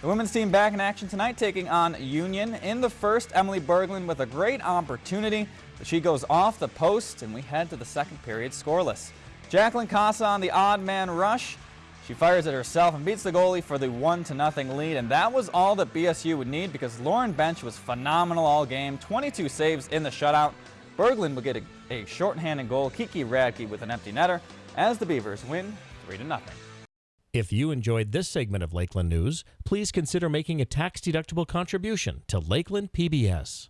The women's team back in action tonight taking on Union. In the first, Emily Berglund with a great opportunity, but she goes off the post and we head to the second period scoreless. Jacqueline Casa on the odd man rush. She fires it herself and beats the goalie for the 1 to nothing lead, and that was all that BSU would need because Lauren Bench was phenomenal all game, 22 saves in the shutout. Berglund would get a, a shorthanded goal, Kiki Radke with an empty netter, as the Beavers win 3 to nothing. If you enjoyed this segment of Lakeland News, please consider making a tax-deductible contribution to Lakeland PBS.